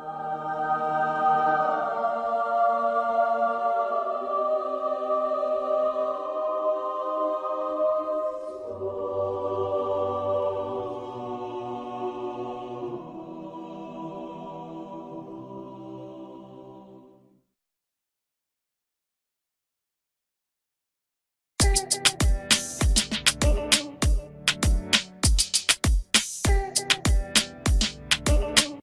you.